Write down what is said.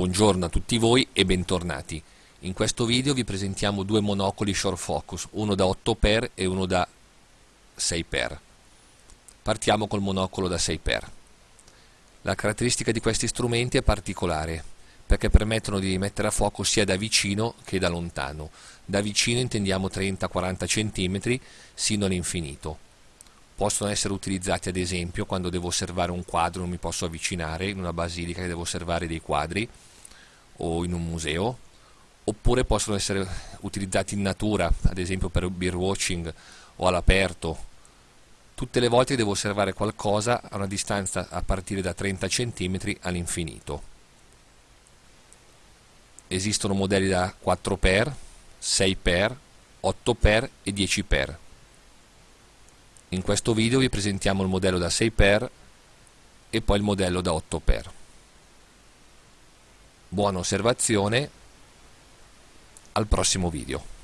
Buongiorno a tutti voi e bentornati. In questo video vi presentiamo due monocoli short focus, uno da 8x e uno da 6x. Partiamo col monocolo da 6x. La caratteristica di questi strumenti è particolare, perché permettono di mettere a fuoco sia da vicino che da lontano. Da vicino intendiamo 30-40 cm sino all'infinito. Possono essere utilizzati ad esempio quando devo osservare un quadro, non mi posso avvicinare, in una basilica che devo osservare dei quadri, o in un museo, oppure possono essere utilizzati in natura, ad esempio per birdwatching o all'aperto. Tutte le volte devo osservare qualcosa a una distanza a partire da 30 cm all'infinito. Esistono modelli da 4x, 6x, 8x e 10x. In questo video vi presentiamo il modello da 6x e poi il modello da 8x. Buona osservazione, al prossimo video.